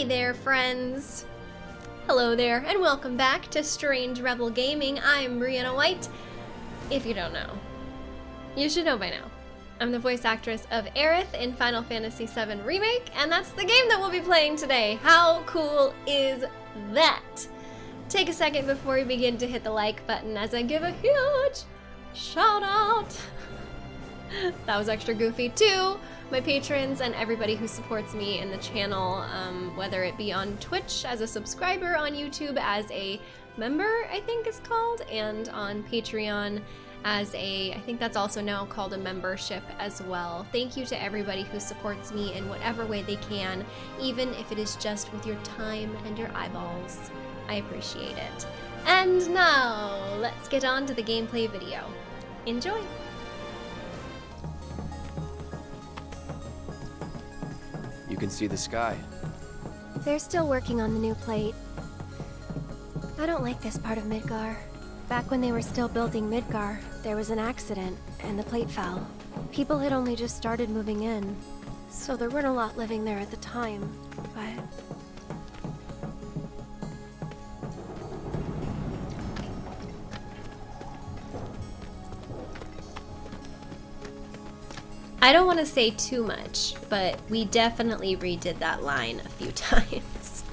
Hey there, friends! Hello there, and welcome back to Strange Rebel Gaming. I'm Brianna White. If you don't know, you should know by now. I'm the voice actress of Aerith in Final Fantasy VII Remake, and that's the game that we'll be playing today. How cool is that? Take a second before we begin to hit the like button as I give a huge shout out. that was extra goofy too my patrons and everybody who supports me in the channel, um, whether it be on Twitch as a subscriber, on YouTube as a member, I think is called, and on Patreon as a, I think that's also now called a membership as well. Thank you to everybody who supports me in whatever way they can, even if it is just with your time and your eyeballs. I appreciate it. And now, let's get on to the gameplay video. Enjoy! You can see the sky. They're still working on the new plate. I don't like this part of Midgar. Back when they were still building Midgar, there was an accident, and the plate fell. People had only just started moving in, so there weren't a lot living there at the time, but... I don't want to say too much, but we definitely redid that line a few times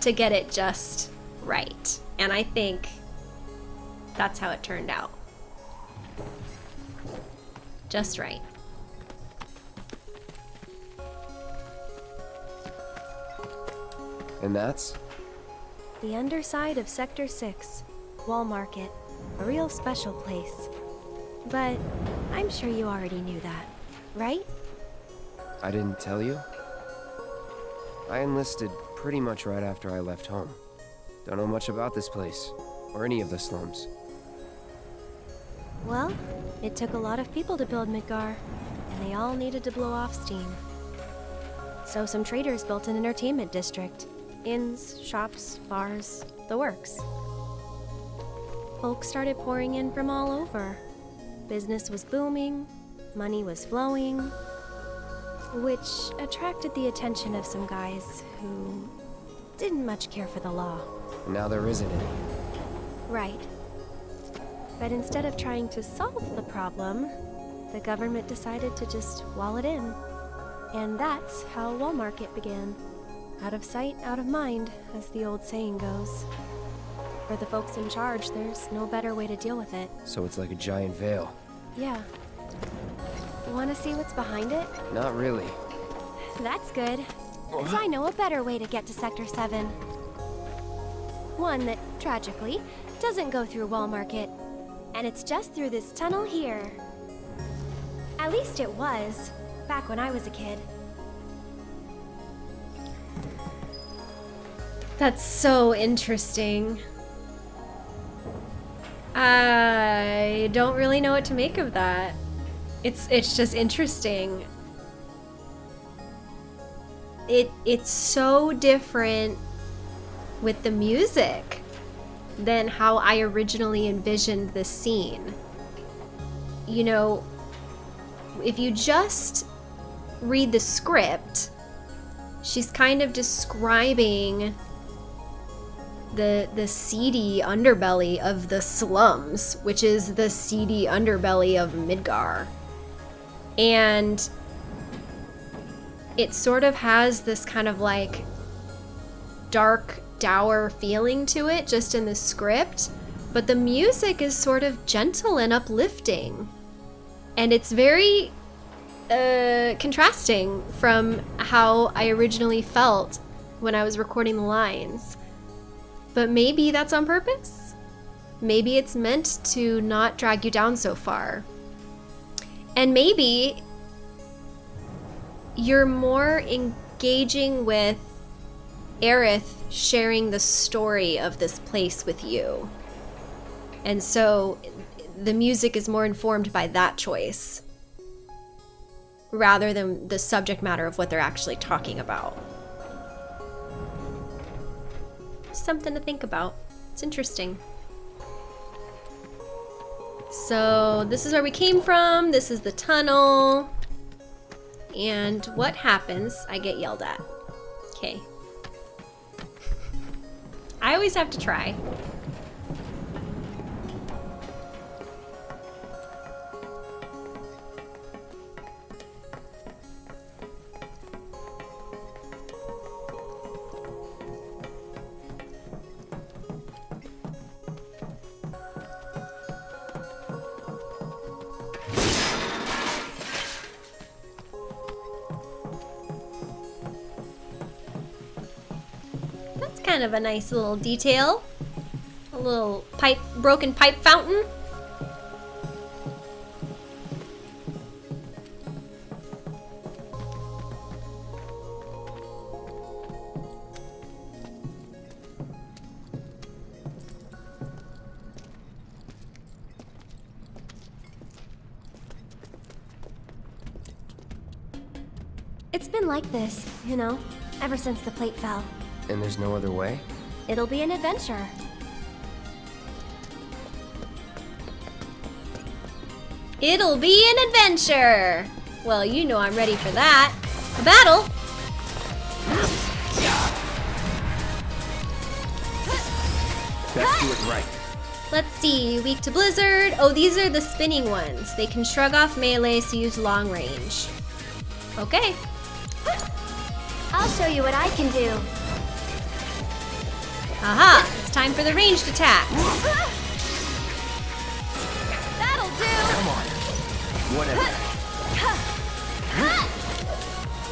to get it just right. And I think that's how it turned out. Just right. And that's? The underside of Sector 6, Wall Market. A real special place. But I'm sure you already knew that, right? I didn't tell you? I enlisted pretty much right after I left home. Don't know much about this place, or any of the slums. Well, it took a lot of people to build Midgar, and they all needed to blow off steam. So some traders built an entertainment district. Inns, shops, bars, the works. Folks started pouring in from all over. Business was booming, money was flowing, which attracted the attention of some guys who didn't much care for the law. now there isn't any. Right. But instead of trying to solve the problem, the government decided to just wall it in. And that's how Wall Market began. Out of sight, out of mind, as the old saying goes. For the folks in charge, there's no better way to deal with it. So it's like a giant veil. Yeah. Want to see what's behind it? Not really. That's good. Because I know a better way to get to Sector 7. One that, tragically, doesn't go through Wall Market. And it's just through this tunnel here. At least it was, back when I was a kid. That's so interesting. I don't really know what to make of that. It's it's just interesting. It it's so different with the music than how I originally envisioned the scene. You know, if you just read the script, she's kind of describing the the seedy underbelly of the slums, which is the seedy underbelly of Midgar. And it sort of has this kind of like dark, dour feeling to it just in the script, but the music is sort of gentle and uplifting. And it's very uh, contrasting from how I originally felt when I was recording the lines. But maybe that's on purpose? Maybe it's meant to not drag you down so far. And maybe you're more engaging with Aerith sharing the story of this place with you. And so the music is more informed by that choice rather than the subject matter of what they're actually talking about something to think about. It's interesting. So this is where we came from. This is the tunnel. and what happens? I get yelled at. Okay. I always have to try. Kind of a nice little detail. A little pipe, broken pipe fountain. It's been like this, you know, ever since the plate fell. And there's no other way? It'll be an adventure. It'll be an adventure. Well, you know I'm ready for that. A battle. Best do it right. Let's see, weak to blizzard. Oh, these are the spinning ones. They can shrug off melee, so use long range. Okay. I'll show you what I can do. Aha, it's time for the ranged attacks. That'll do! Come on. Whatever.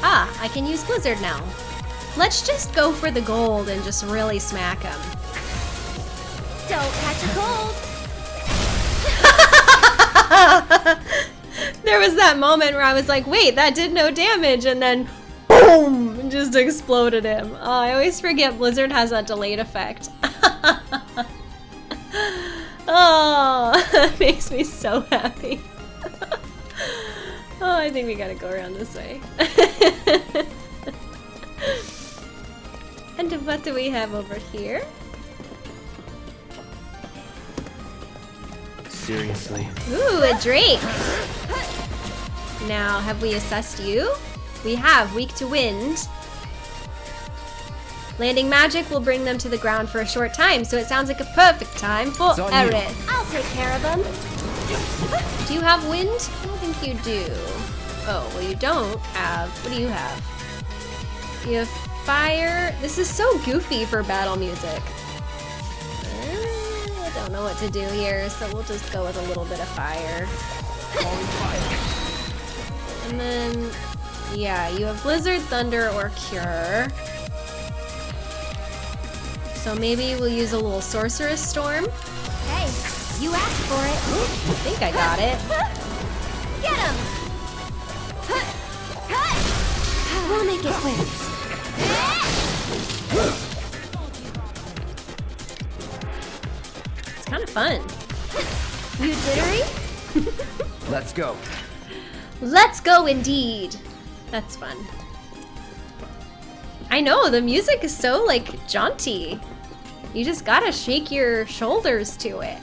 Ah, I can use blizzard now. Let's just go for the gold and just really smack him. Don't catch a cold! there was that moment where I was like, wait, that did no damage, and then boom, and just exploded him. Oh, I always forget Blizzard has that delayed effect. oh, that makes me so happy. oh, I think we gotta go around this way. and what do we have over here? Seriously. Ooh, a Drake! Now, have we assessed you? We have, weak to wind. Landing magic will bring them to the ground for a short time, so it sounds like a perfect time for It's on you. Aerith. I'll take care of them. Do you have wind? I don't think you do. Oh, well you don't have, what do you have? You have fire. This is so goofy for battle music. Uh, I don't know what to do here, so we'll just go with a little bit of fire. And then, yeah, you have Blizzard, Thunder, or Cure. So maybe we'll use a little Sorcerous Storm. Hey, you asked for it. I think I got it. Get him! We'll make it quick. It's kind of fun. You jittery? Let's go. Let's go indeed. That's fun. I know, the music is so like jaunty. You just gotta shake your shoulders to it.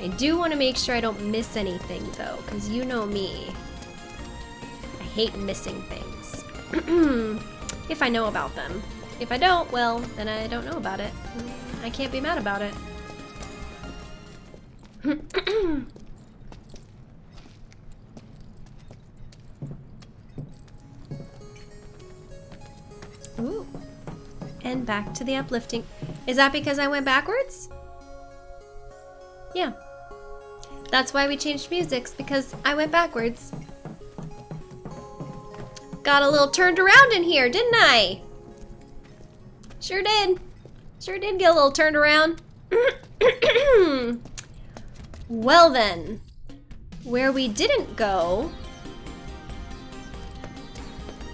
I do want to make sure I don't miss anything though, because you know me. I hate missing things. if I know about them. If I don't, well, then I don't know about it. I can't be mad about it. Ooh. And back to the uplifting. Is that because I went backwards? Yeah. That's why we changed musics, because I went backwards. Got a little turned around in here, didn't I? Sure did. Sure did get a little turned around. well then, where we didn't go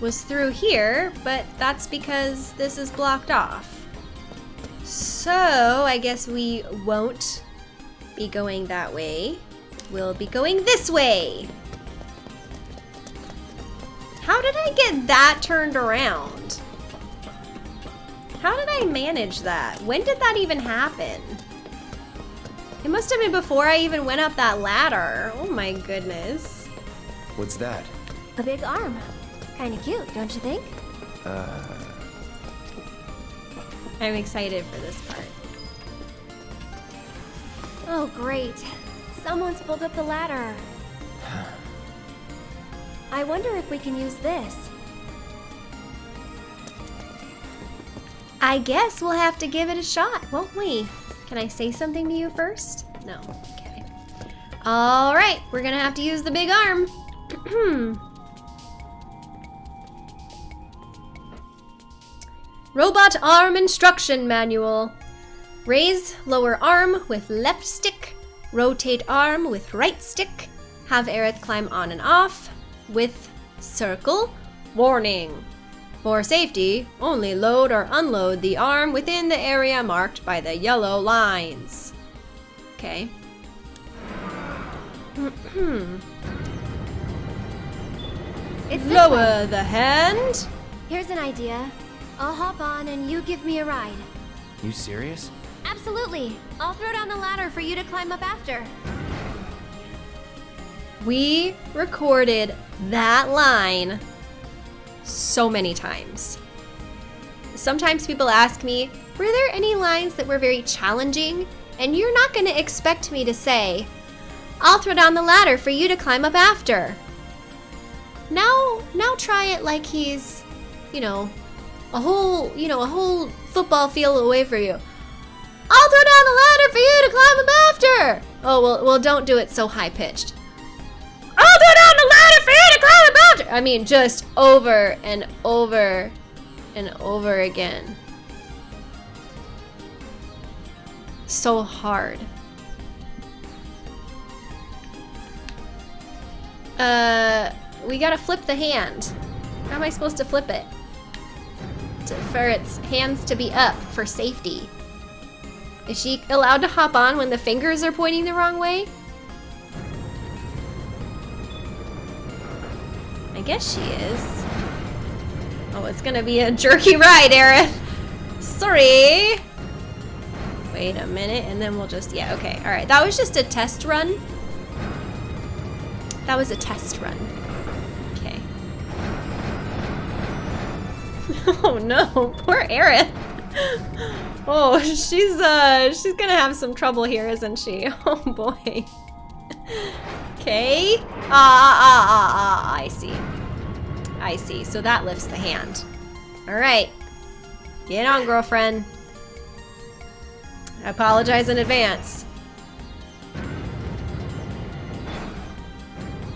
was through here, but that's because this is blocked off. So I guess we won't be going that way. We'll be going this way. How did I get that turned around? How did I manage that? When did that even happen? It must have been before I even went up that ladder. Oh my goodness. What's that? A big arm. Kinda cute, don't you think? Uh, I'm excited for this part. Oh, great. Someone's pulled up the ladder. I wonder if we can use this. I guess we'll have to give it a shot, won't we? Can I say something to you first? No. Okay. All right, we're gonna have to use the big arm. Robot arm instruction manual. Raise lower arm with left stick. Rotate arm with right stick. Have Aerith climb on and off with circle. Warning. For safety, only load or unload the arm within the area marked by the yellow lines. Okay. Lower the hand. Here's an idea. I'll hop on and you give me a ride. you serious? Absolutely. I'll throw down the ladder for you to climb up after. We recorded that line so many times. Sometimes people ask me, were there any lines that were very challenging? And you're not going to expect me to say, I'll throw down the ladder for you to climb up after. Now, now try it like he's, you know, a whole, you know, a whole football field away from you. I'll throw down the ladder for you to climb up after. Oh, well, well, don't do it so high pitched. I'll throw down the ladder for you to climb up after. I mean, just over and over and over again. So hard. Uh, we gotta flip the hand. How am I supposed to flip it? For its hands to be up for safety. Is she allowed to hop on when the fingers are pointing the wrong way? I guess she is. Oh, it's gonna be a jerky ride, Aerith. Sorry. Wait a minute, and then we'll just, yeah, okay. All right, that was just a test run. That was a test run. Oh no, poor Aerith. Oh, she's uh she's gonna have some trouble here, isn't she? Oh boy. Okay. Ah ah ah ah, I see. I see. So that lifts the hand. Alright. Get on, girlfriend. I apologize in advance.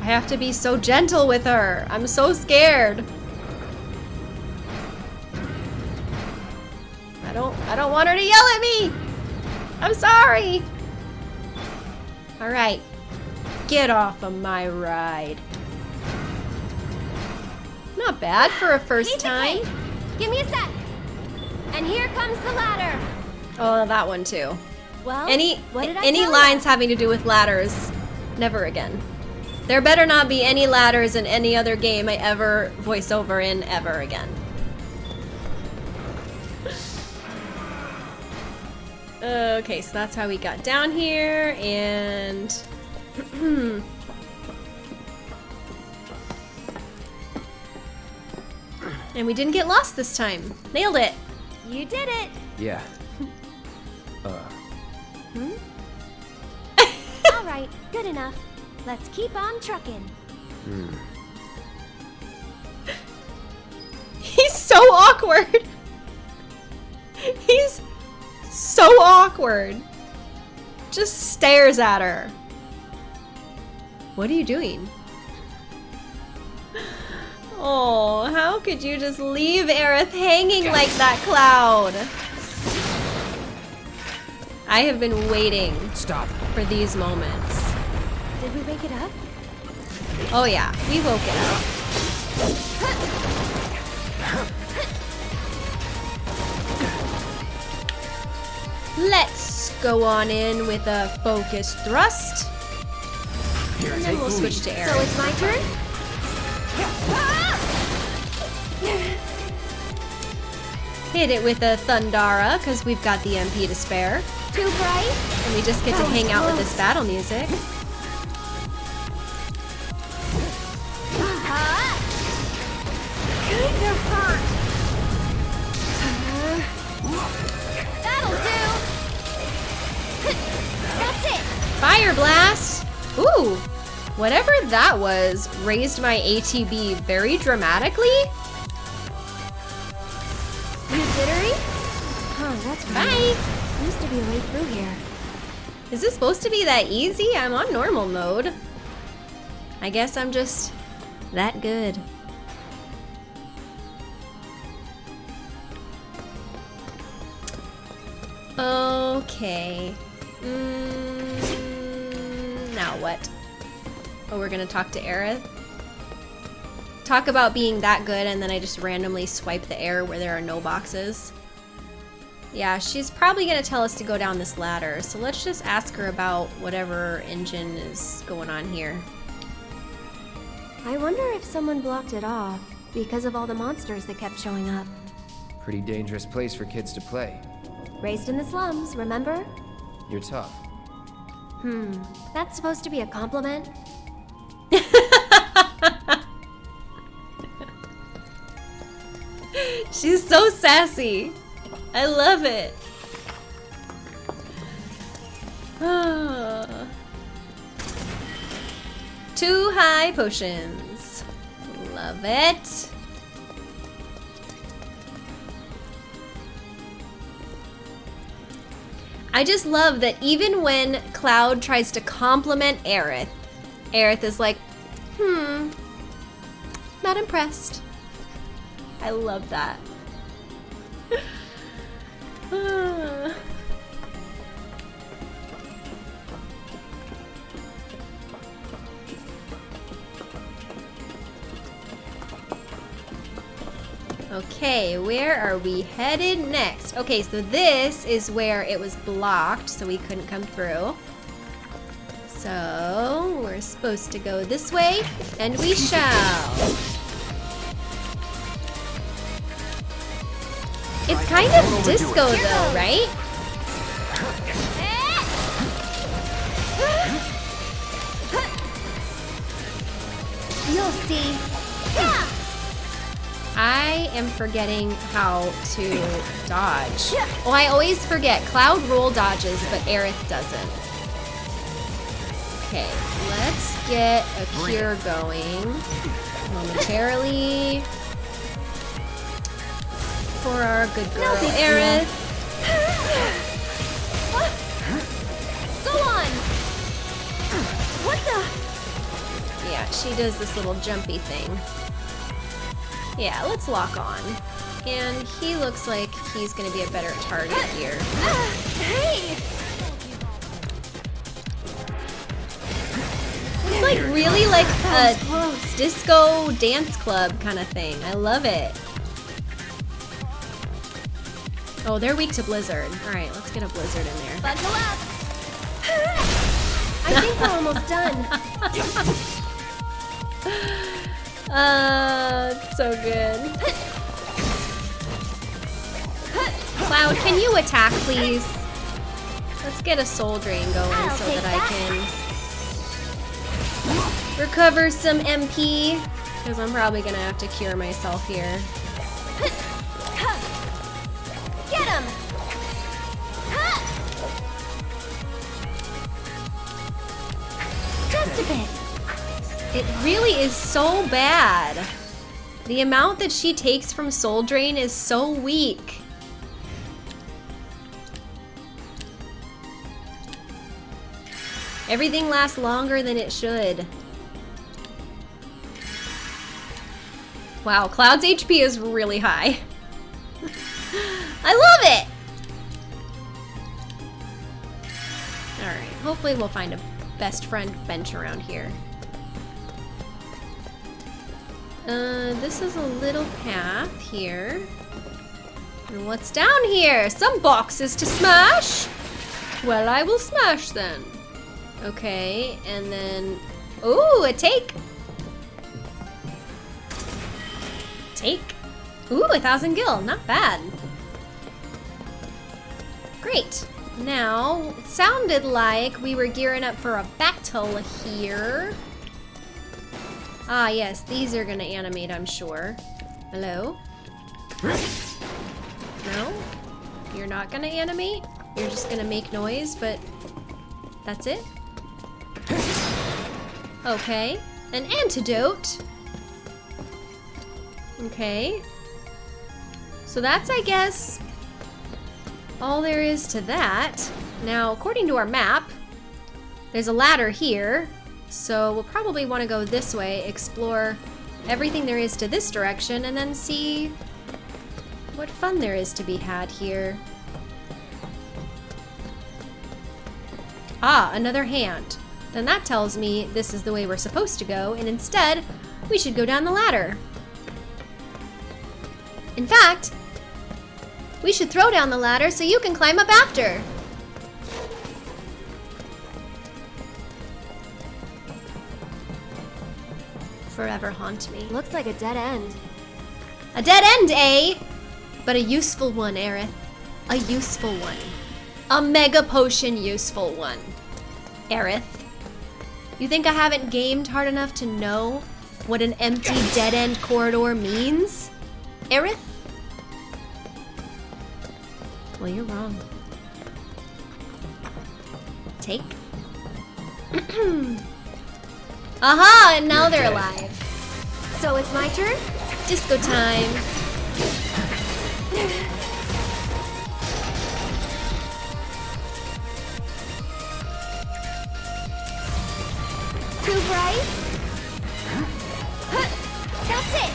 I have to be so gentle with her. I'm so scared. I don't I don't want her to yell at me. I'm sorry. All right. Get off of my ride. Not bad for a first time. Give me a sec. And here comes the ladder. Oh, that one too. Well, Any what did I any lines ya? having to do with ladders, never again. There better not be any ladders in any other game I ever voice over in ever again. Okay, so that's how we got down here, and and we didn't get lost this time. Nailed it. You did it. Yeah. Uh, Hmm? All right, good enough. Let's keep on trucking. hmm. He's so awkward. He's so awkward. Just stares at her. What are you doing? Oh, how could you just leave Aerith hanging like that cloud? I have been waiting Stop. for these moments. Did we wake it up? Oh yeah, we woke it up. Let's go on in with a focus thrust. Here, And then we'll the switch lead. to So it's my turn? Hit it with a Thundara, because we've got the MP to spare. Too bright? And we just get to That was hang out with this battle music. Whatever that was raised my ATB very dramatically. You jittery? Oh, that's Bye. right. Used to be a way through here. Is this supposed to be that easy? I'm on normal mode. I guess I'm just that good. Okay. Mm, now what? Oh, we're gonna talk to Aerith? Talk about being that good and then I just randomly swipe the air where there are no boxes. Yeah, she's probably gonna tell us to go down this ladder, so let's just ask her about whatever engine is going on here. I wonder if someone blocked it off because of all the monsters that kept showing up. Pretty dangerous place for kids to play. Raised in the slums, remember? You're tough. Hmm, that's supposed to be a compliment? She's so sassy. I love it. Two high potions. Love it. I just love that even when Cloud tries to compliment Aerith, Aerith is like, hmm, not impressed. I love that. Okay, where are we headed next? Okay, so this is where it was blocked, so we couldn't come through. So, we're supposed to go this way, and we shall. It's kind of disco though, right? You'll see. I am forgetting how to dodge. Well, I always forget. Cloud roll dodges, but Aerith doesn't. Okay, let's get a cure going momentarily for our good girl, big deal. Aerith. Go on! What the? Yeah, she does this little jumpy thing. Yeah, let's lock on. And he looks like he's gonna be a better target here. Ah, hey! Like really like That a disco dance club kind of thing. I love it. Oh, they're weak to Blizzard. All right, let's get a Blizzard in there. Up! I think we're almost done. Uh, so good. Cloud, can you attack, please? Let's get a soul drain going I'll so take that I can recover some MP. Because I'm probably gonna have to cure myself here. Get him! Just a bit. It really is so bad. The amount that she takes from Soul Drain is so weak. Everything lasts longer than it should. Wow, Cloud's HP is really high. I love it! Alright, hopefully we'll find a best friend bench around here. Uh, this is a little path here. And what's down here? Some boxes to smash? Well, I will smash then. Okay, and then... Ooh, a take! Take. Ooh, a thousand gil. Not bad. Great. Now, it sounded like we were gearing up for a battle here. Ah, yes, these are gonna animate, I'm sure. Hello? No? You're not gonna animate? You're just gonna make noise, but that's it? Okay. An antidote. Okay. So that's, I guess, all there is to that. Now, according to our map, there's a ladder here. So we'll probably want to go this way, explore everything there is to this direction, and then see what fun there is to be had here. Ah, another hand. Then that tells me this is the way we're supposed to go, and instead, we should go down the ladder. In fact, we should throw down the ladder so you can climb up after. Forever haunt me. Looks like a dead end. A dead end, eh? But a useful one, Aerith. A useful one. A mega potion useful one. Aerith. You think I haven't gamed hard enough to know what an empty dead end corridor means? Aerith? Well, you're wrong. Take. Aha! And now they're alive. So it's my turn? Disco time. Too bright? That's it!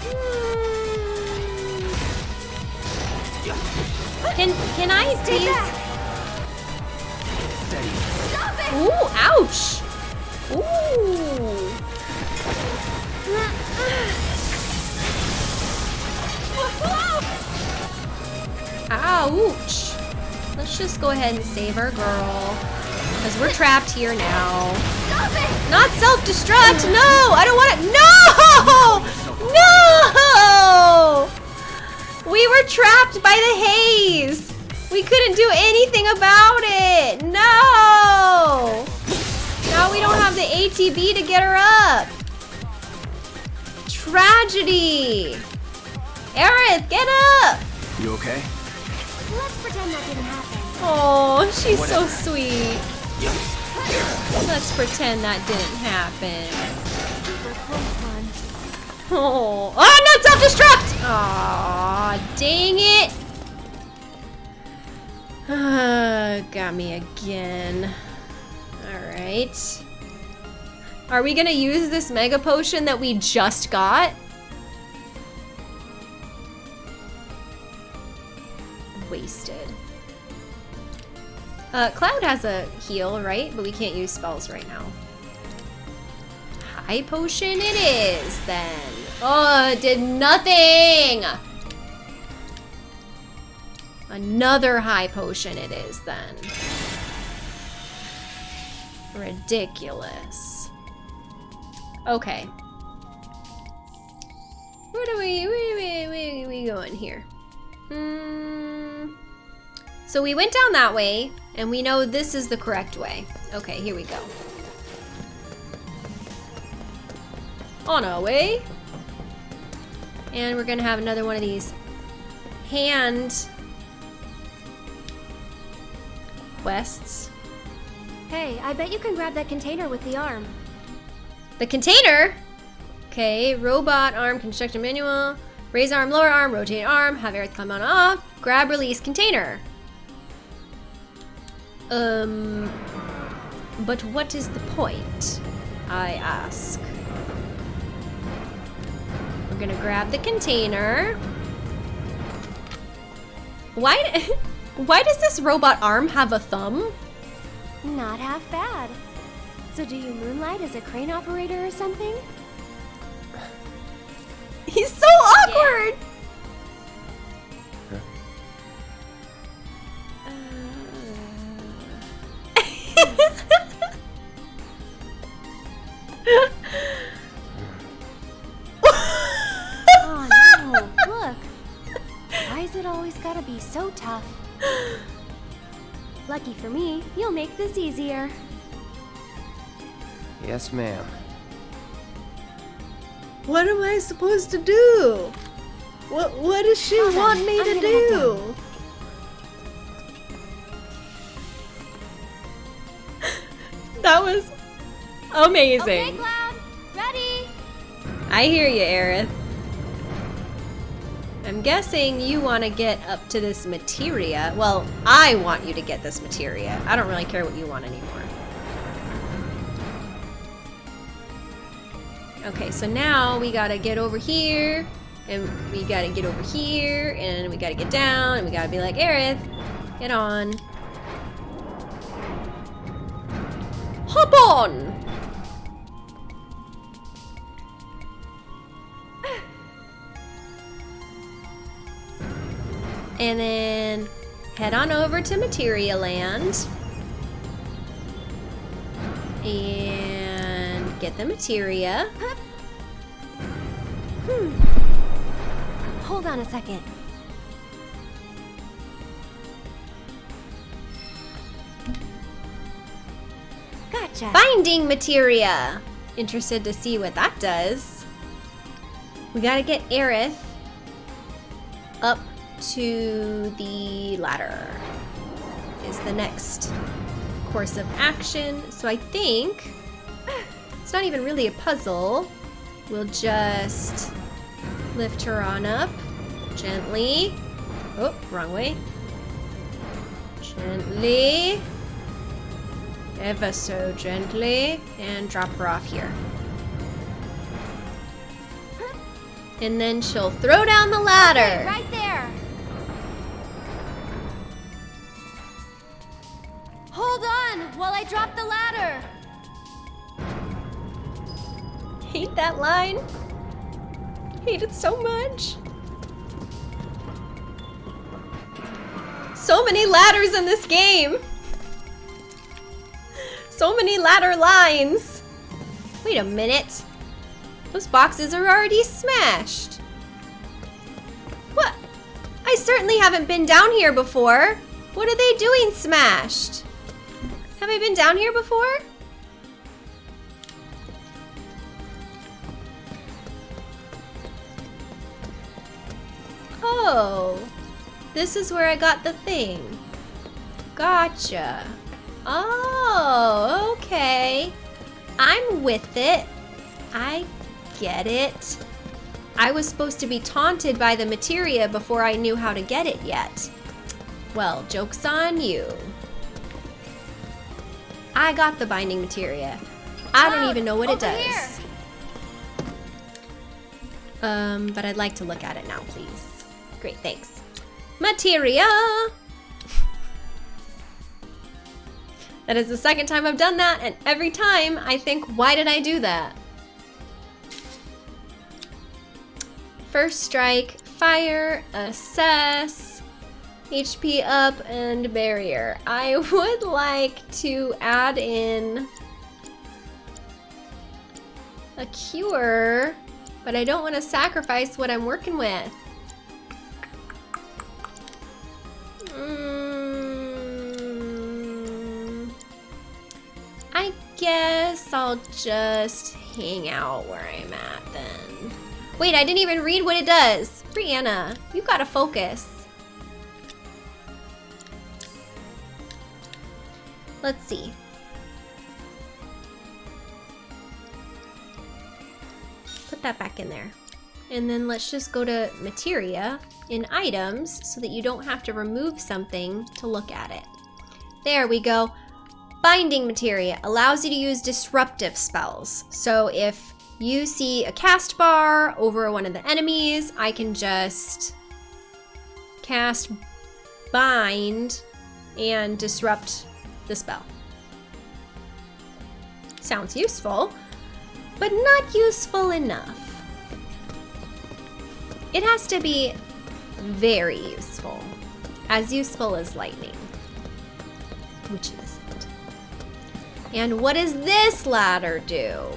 Hmm. Can can I Stay please? back! Stop it! Ooh, ouch! Ooh. Ouch! Let's just go ahead and save our girl. Because we're trapped here now. Stop it! Not self-destruct! No! I don't want to- No! No! We were trapped by the haze! We couldn't do anything about it! No! Now we don't have the ATB to get her up! Tragedy! Aerith, get up! You okay? Let's pretend that didn't happen. Oh, she's so sweet. Let's pretend that didn't happen. Oh, oh not self-destruct! Aw, dang it! Ah, got me again. Alright. Are we gonna use this mega potion that we just got? Wasted. Uh, Cloud has a heal, right? But we can't use spells right now. High potion it is, then. Oh, it did nothing! Another high potion it is, then. Ridiculous. Okay. Where do we, where, where are we going here? Hmm. So we went down that way, and we know this is the correct way. Okay, here we go. On our way. And we're gonna have another one of these hand quests. Hey, I bet you can grab that container with the arm. The container. Okay, robot arm construction manual. Raise arm, lower arm, rotate arm, have Aerith come on off. Grab, release container. Um, but what is the point? I ask. We're gonna grab the container. Why? Why does this robot arm have a thumb? Not half bad. So do you moonlight as a crane operator or something? He's so awkward. Oh tough? Lucky for me, you'll make this easier. Yes, ma'am. What am I supposed to do? What What does she oh, Hold on, want me I'm to do? That was Amazing. Okay, Cloud. Ready? I hear you, Aerith. I'm guessing you want to get up to this materia. Well, I want you to get this materia. I don't really care what you want anymore. Okay, so now we gotta get over here, and we gotta get over here, and we gotta get down, and we gotta be like, Aerith, get on. Hop on! And then head on over to Materia Land. And get the materia. Hmm. Hold on a second. Gotcha. Binding materia! Interested to see what that does. We gotta get Aerith up to the ladder. Is the next course of action. So I think it's not even really a puzzle. We'll just lift her on up gently. Oh, wrong way. Gently ever so gently and drop her off here. And then she'll throw down the ladder. Right there. On while I drop the ladder. Hate that line. Hate it so much. So many ladders in this game. So many ladder lines. Wait a minute. Those boxes are already smashed. What? I certainly haven't been down here before. What are they doing smashed? Have I been down here before? Oh, this is where I got the thing. Gotcha. Oh, okay. I'm with it. I get it. I was supposed to be taunted by the materia before I knew how to get it yet. Well, joke's on you. I got the binding materia. I don't even know what it over does. here. Um, but I'd like to look at it now, please. Great, thanks. Materia! that is the second time I've done that, and every time I think, why did I do that? First strike, fire, assess, HP up, and barrier. I would like to add in a cure, but I don't want to sacrifice what I'm working with. Mm, I guess I'll just hang out where I'm at then. Wait, I didn't even read what it does. Brianna, you gotta focus. Let's see. Put that back in there. And then let's just go to materia in items so that you don't have to remove something to look at it. There we go. Binding materia allows you to use disruptive spells. So if you see a cast bar over one of the enemies, I can just cast bind and disrupt the spell. Sounds useful, but not useful enough. It has to be very useful. As useful as lightning. Which it isn't. And what does this ladder do?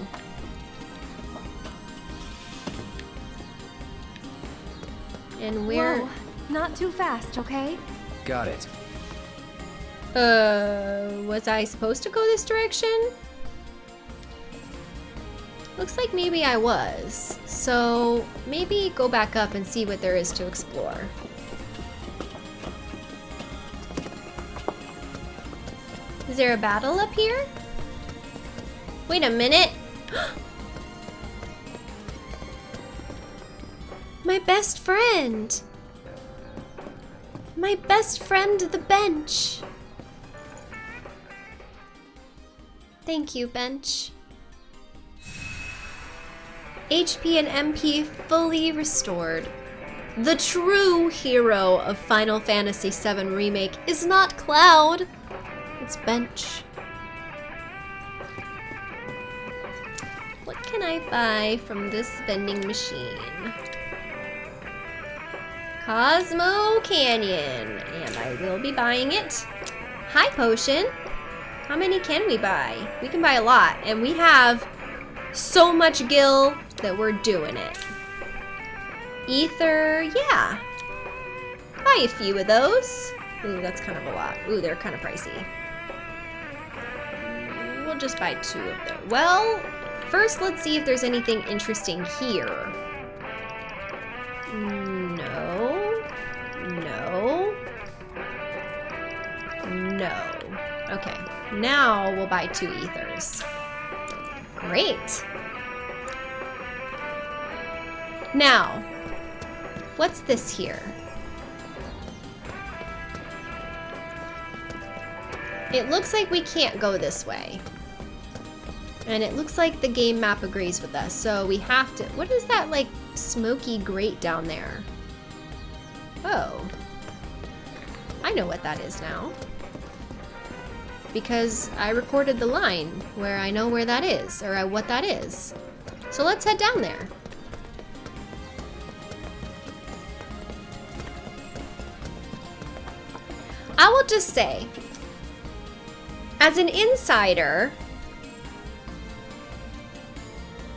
And where... Whoa, not too fast, okay? Got it. Uh, was I supposed to go this direction? Looks like maybe I was. So maybe go back up and see what there is to explore. Is there a battle up here? Wait a minute. My best friend. My best friend, the bench. Thank you, bench. HP and MP fully restored. The true hero of Final Fantasy VII Remake is not Cloud, it's Bench. What can I buy from this vending machine? Cosmo Canyon, and I will be buying it. Hi, Potion. How many can we buy? We can buy a lot, and we have so much gil that we're doing it. Ether, yeah. Buy a few of those. Ooh, that's kind of a lot. Ooh, they're kind of pricey. We'll just buy two of them. Well, first let's see if there's anything interesting here. No. No. No. Now we'll buy two ethers. Great. Now, what's this here? It looks like we can't go this way. And it looks like the game map agrees with us, so we have to... What is that, like, smoky grate down there? Oh. I know what that is now. Because I recorded the line where I know where that is, or uh, what that is. So let's head down there. I will just say, as an insider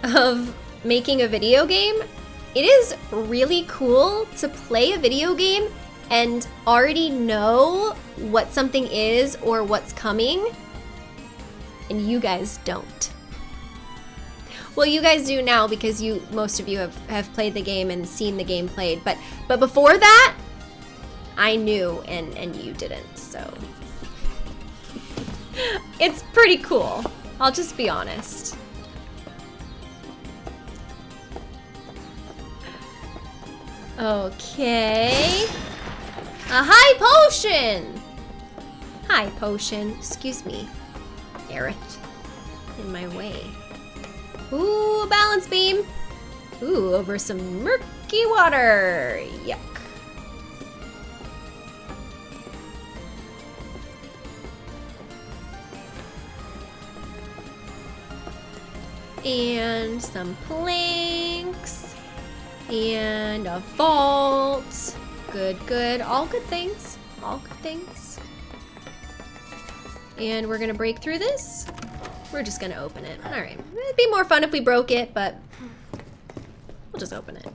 of making a video game, it is really cool to play a video game and already know what something is or what's coming, and you guys don't. Well, you guys do now because you most of you have, have played the game and seen the game played, but but before that, I knew and, and you didn't, so. it's pretty cool. I'll just be honest. Okay. A high potion! High potion. Excuse me. Aerith. In my way. Ooh, balance beam. Ooh, over some murky water. Yuck. And some planks. And a vault. Good, good. All good things. All good things. And we're gonna break through this. We're just gonna open it. All right. It'd be more fun if we broke it, but we'll just open it.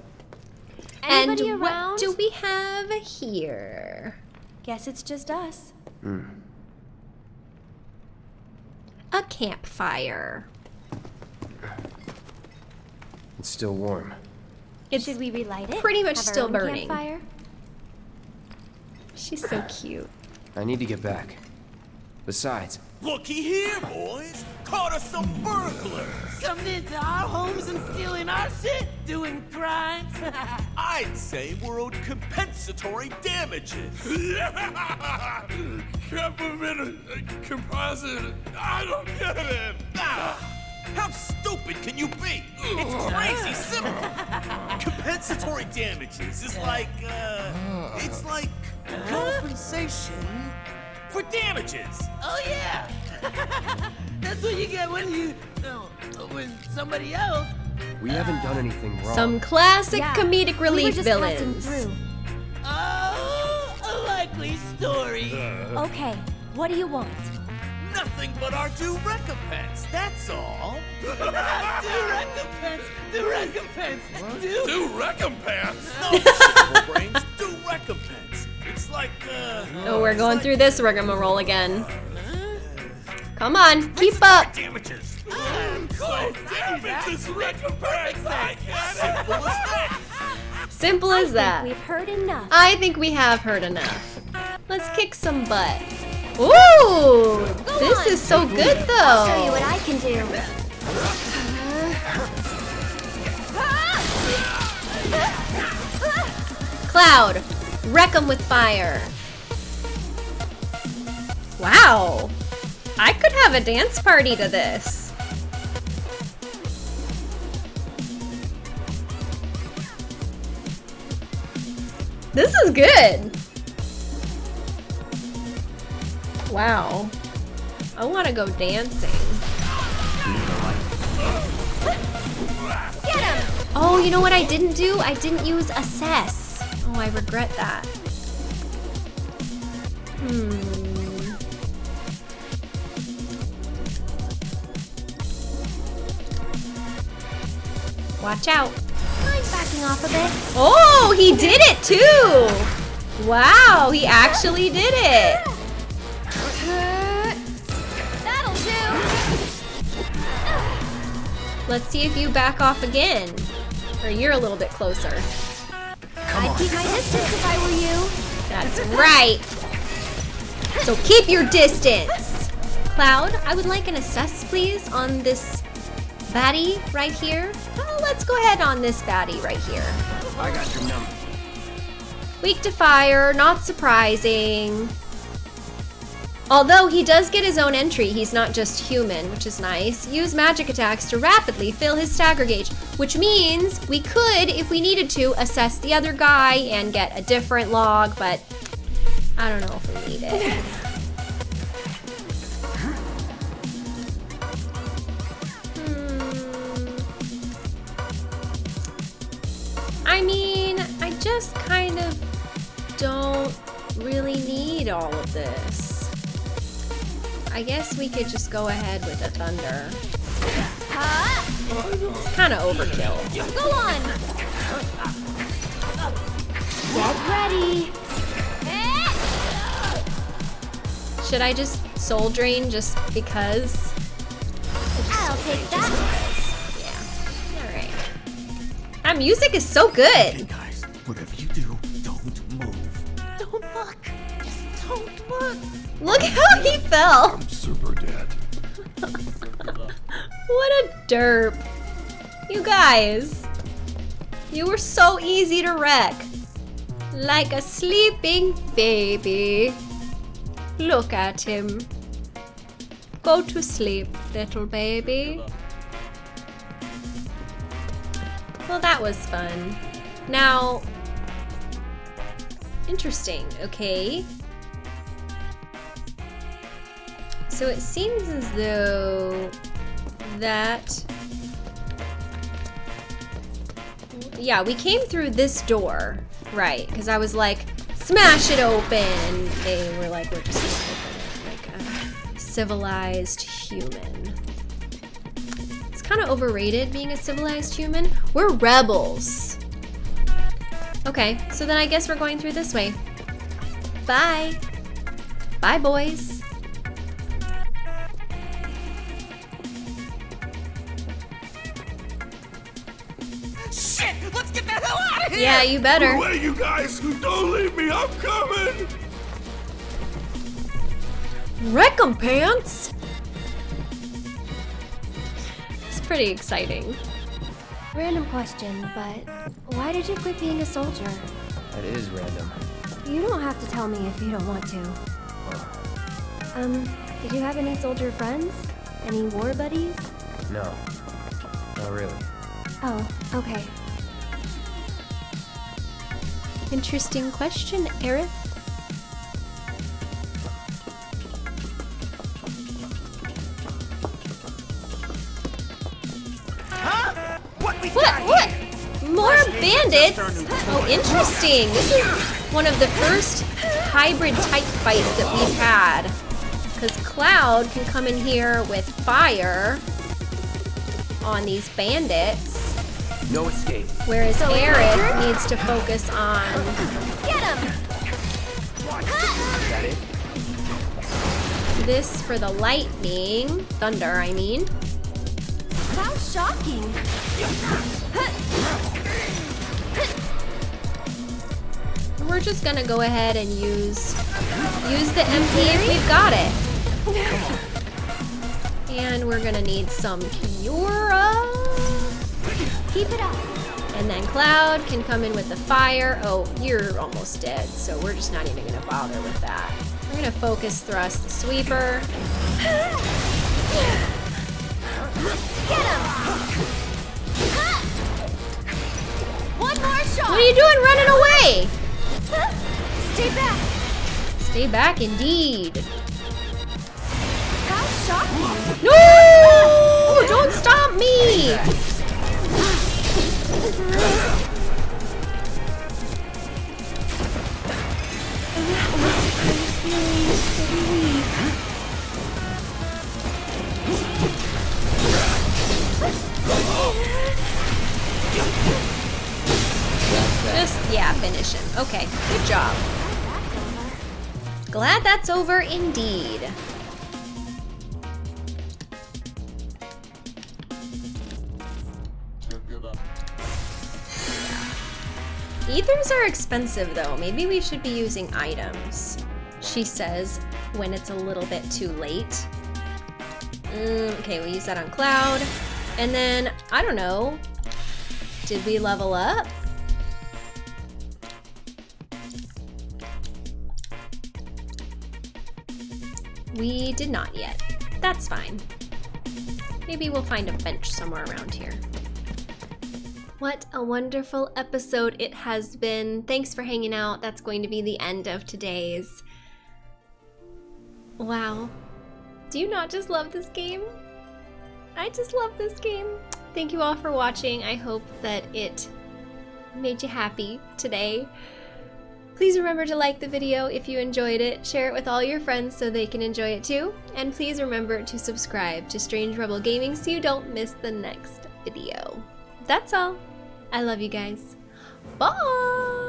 Anybody and around? what do we have here? Guess it's just us. Hmm. A campfire. It's still warm. It's Should we relight it? pretty much Have still burning. Campfire? She's so cute. I need to get back. Besides, Looky here, boys! Caught us some burglars! Coming into our homes and stealing our shit, doing crimes. I'd say we're owed compensatory damages. Government composite. I don't get it. Ah, how stupid can you be? It's crazy simple. compensatory damages is like, uh, it's like compensation for damages. oh yeah, that's what you get when you, no, when somebody else. we haven't done anything wrong. Some classic Yeah, comedic we were relief just passing villains. through. Oh, a likely story. Okay, what do you want? Nothing but our due recompense, that's all. do recompense, do recompense, do. Do recompense. No, brains, due recompense. It's like, uh... Oh, we're going like- through this rigmarole again. Come on, keep up. Damages. Oh, damages recompense. I get it. Simple as that. Simple as that. We've heard enough. I think we have heard enough. Let's kick some butt. Ooh, this is so good though. I'll show you what I can do. Cloud, wreck wreck 'em with fire. Wow. I could have a dance party to this. This is good. Wow. I want to go dancing. Get him! Oh, you know what I didn't do? I didn't use assess. Oh, I regret that. Hmm. Watch out. Mind backing off a bit? Oh, he did it too! Wow, he actually did it! Let's see if you back off again. Or you're a little bit closer. Come I'd keep my distance if I were you. That's right. So keep your distance. Cloud, I would like an assess, please, on this baddie right here. Oh, let's go ahead on this baddie right here. I got your number. Weak to fire, not surprising. Although he does get his own entry, he's not just human, which is nice. Use magic attacks to rapidly fill his stagger gauge, which means we could, if we needed to, assess the other guy and get a different log, but I don't know if we need it. Hmm. I mean, I just kind of don't really need all of this. I guess we could just go ahead with the thunder. It's kind of overkill. Go on! Get ready! Should I just soul drain just because? I'll take that. Yeah. All right. That music is so good. Hey Guys, whatever you do, don't move. Don't look. Just don't look. Look how he fell. What a derp. You guys. You were so easy to wreck. Like a sleeping baby. Look at him. Go to sleep, little baby. Well, that was fun. Now, interesting, okay. So it seems as though that yeah we came through this door right because i was like smash it open. And they were like we're just like a civilized human. It's kind of overrated being a civilized human. We're rebels. Okay so then i guess we're going through this way. Bye. Bye boys here! yeah you better Away, you guys! Who don't leave me! I'm coming! Recompense? It's pretty exciting. Random question, but why did you quit being a soldier? That is random. You don't have to tell me if you don't want to. Um, did you have any soldier friends? Any war buddies? No. Not really. Oh, okay. Interesting question, Aerith. What? What? More bandits? Oh, interesting. This is one of the first hybrid type fights that we've had. Because Cloud can come in here with fire on these bandits, No escape. whereas Aerith needs to focus on Get him! Is that it? this for the lightning. Thunder, I mean. How shocking! We're just gonna go ahead and use use the MP if we've got it. And we're gonna need some Cura. Keep it up. And then Cloud can come in with the fire. Oh, you're almost dead, so we're just not even gonna bother with that. We're gonna focus thrust the sweeper. Get him! One more shot! What are you doing running away? Stay back! Stay back indeed. How shocking! No! Don't stop me! Just, yeah, finish him. Okay, good job. Glad that's over indeed. Ethers are expensive though. Maybe we should be using items. She says when it's a little bit too late. Mm, okay, we'll use that on Cloud. And then, I don't know. Did we level up? We did not yet. That's fine. Maybe we'll find a bench somewhere around here. What a wonderful episode it has been. Thanks for hanging out. That's going to be the end of today's. Wow. Do you not just love this game? I just love this game. Thank you all for watching. I hope that it made you happy today. Please remember to like the video if you enjoyed it, share it with all your friends so they can enjoy it too, and please remember to subscribe to Strange Rebel Gaming so you don't miss the next video. That's all. I love you guys. Bye!